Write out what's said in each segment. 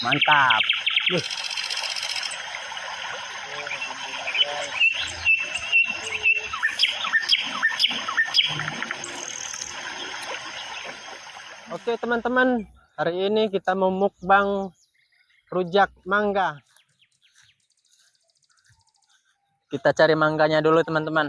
Mantap. Wih. Oke teman-teman, hari ini kita mau mukbang rujak mangga. Kita cari mangganya dulu teman-teman.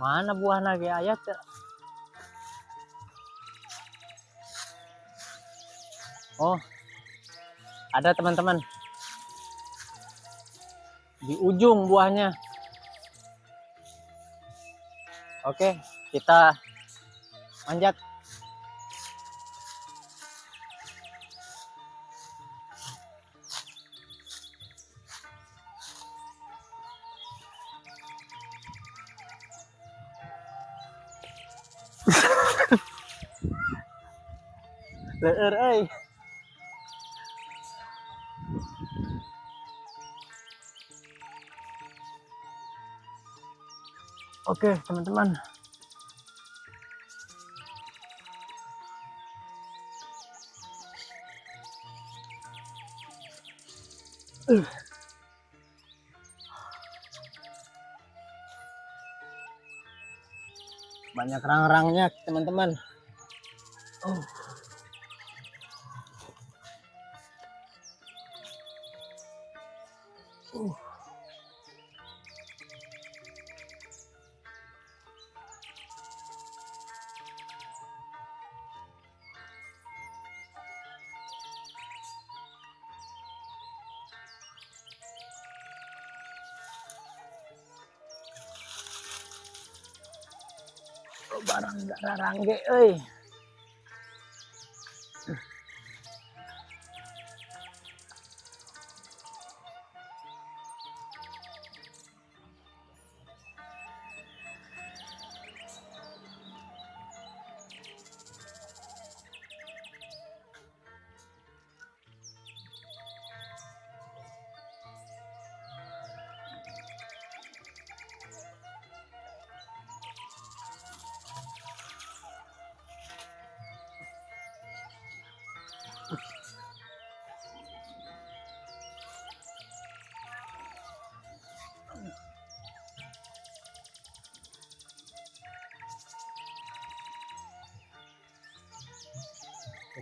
Mana buah lagi ayat? ya? Oh, ada teman-teman. Di ujung buahnya. Oke, kita manjat. Leur ơi. Oke, teman-teman. Uh. Banyak rang-rangnya, teman-teman. Oh. Uh. barang barang ge euy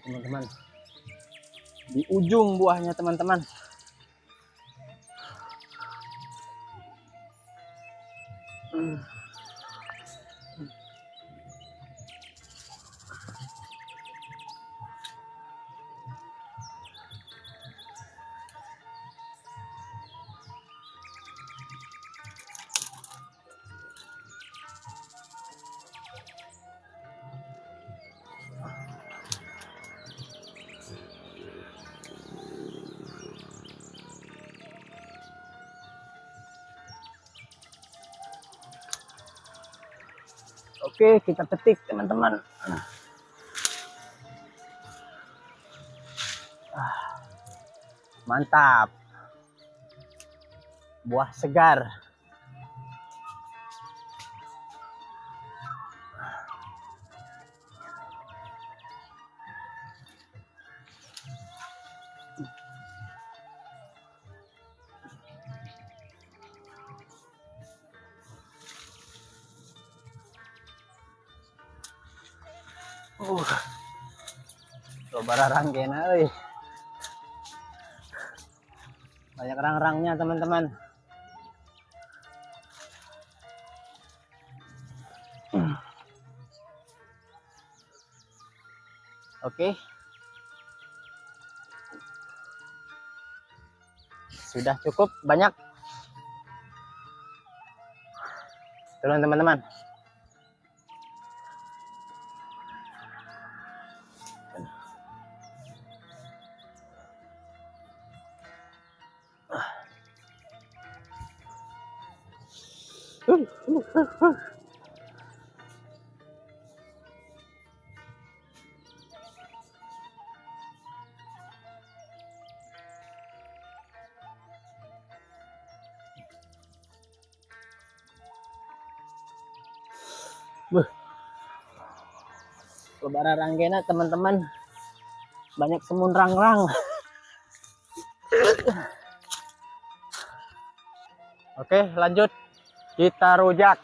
teman-teman. Di ujung buahnya, teman-teman. Oke, kita petik teman-teman. Ah, Mantap. Buah segar. bara rangkena hari banyak rang-rangnya teman-teman. Oke. Okay. sudah cukup banyak. Turun teman-teman. Lebaran ranggena teman-teman. Banyak semun rang-rang. Oke, lanjut. Kita rujak.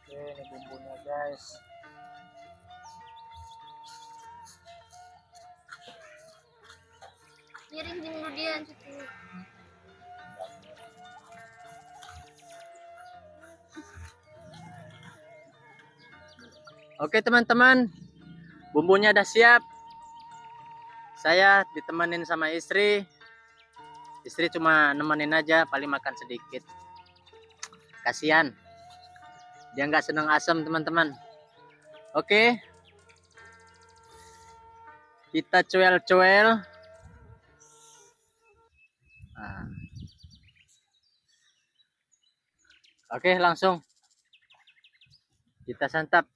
Oke, ini bumbunya, guys. Miring din mo diyan. Oke, teman-teman. Bumbunya udah siap. Saya ditemenin sama istri. Istri cuma nemenin aja, paling makan sedikit. Kasihan. Dia nggak seneng asam, teman-teman. Oke. Kita cuel-cuel. Nah. Oke, langsung. Kita santap.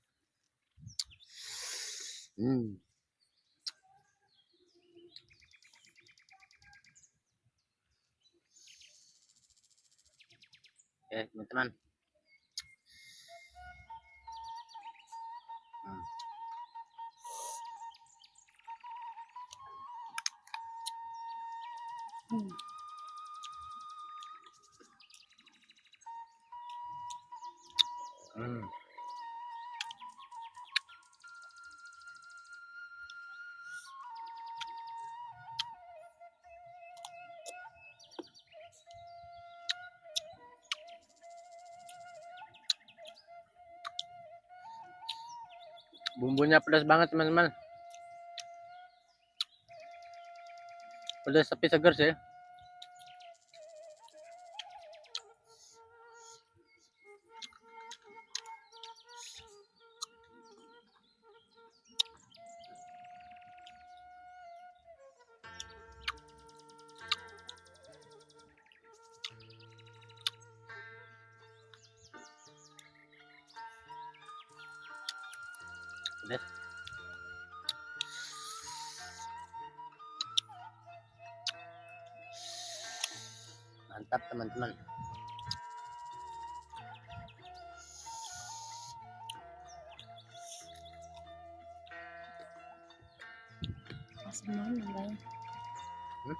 Hmm. Oke, teman-teman. Hmm. Hmm. Bumbunya pedas banget teman-teman. Pedas tapi segar sih. Mantap teman-teman. Asam banget mangganya. Hmm?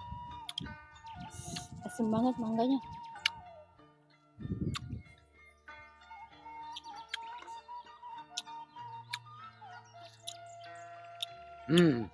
Asam banget mangganya. Hmm.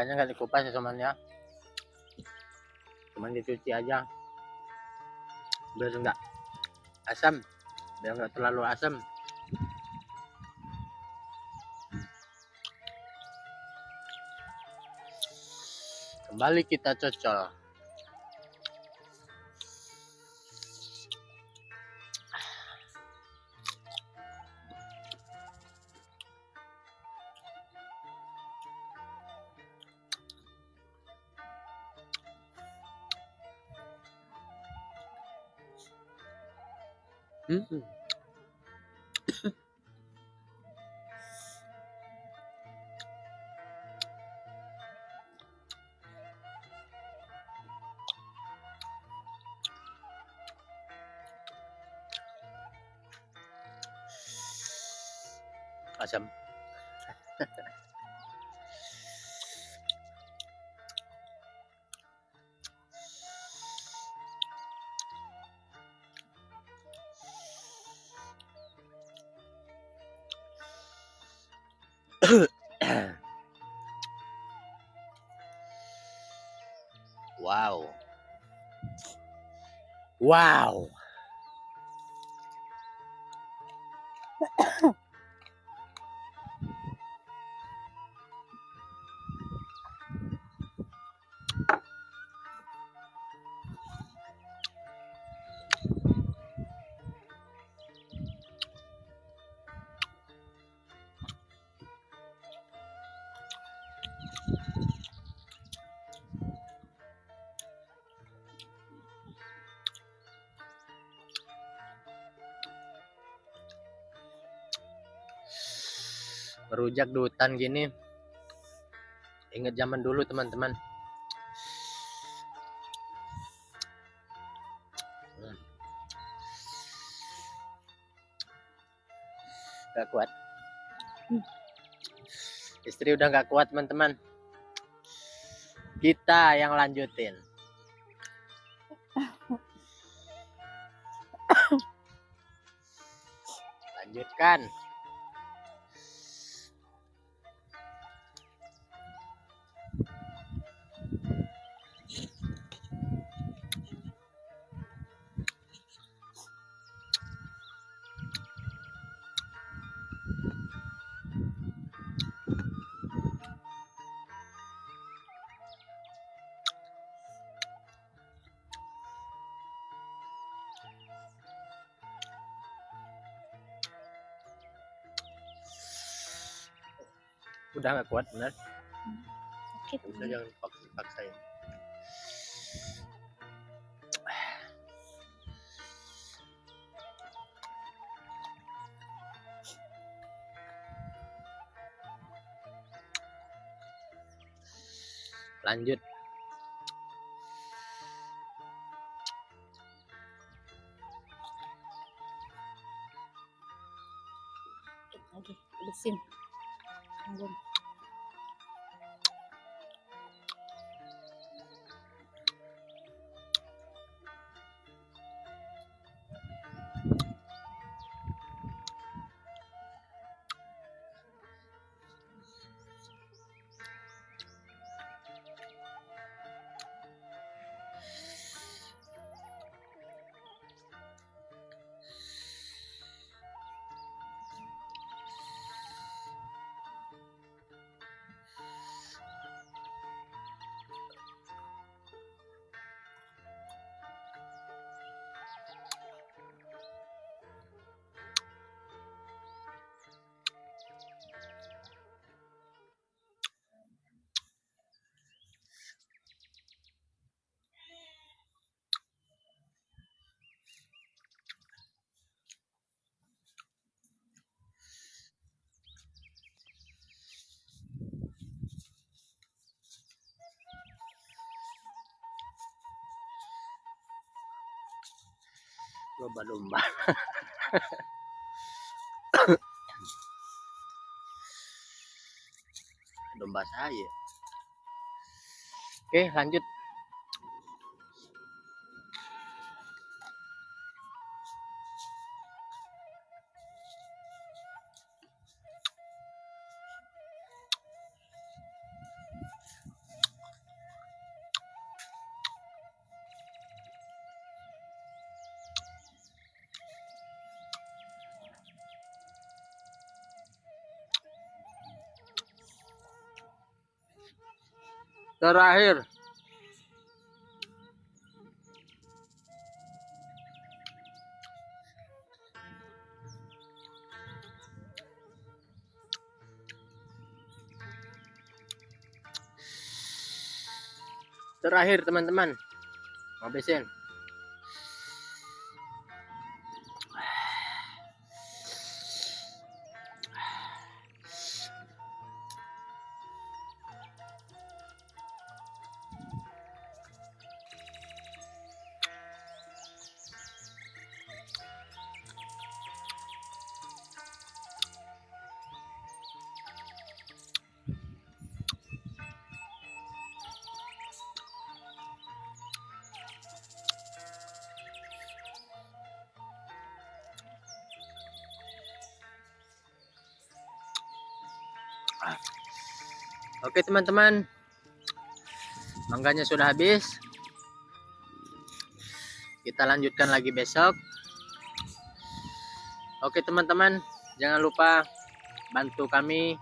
Mangganya nggak dikupas ya temannya. Cuman dicuci aja. Biar enggak asam. Biar enggak terlalu asam. Kembali kita cocol. Hmm. Asam. Wow. Merujak di gini. Ingat zaman dulu teman-teman. Gak kuat. Istri udah gak kuat teman-teman. Kita yang lanjutin. Lanjutkan. Udah gak kuat bener. Sakit. Udah jangan paksa paksain. Lanjut. Lomba-lomba. Domba saya. Oke, lanjut. Terakhir. Terakhir teman-teman. Habisin. Oke teman-teman, mangganya sudah habis. Kita lanjutkan lagi besok. Oke teman-teman, jangan lupa bantu kami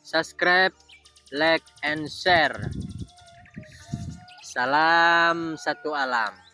subscribe, like, and share. Salam satu alam.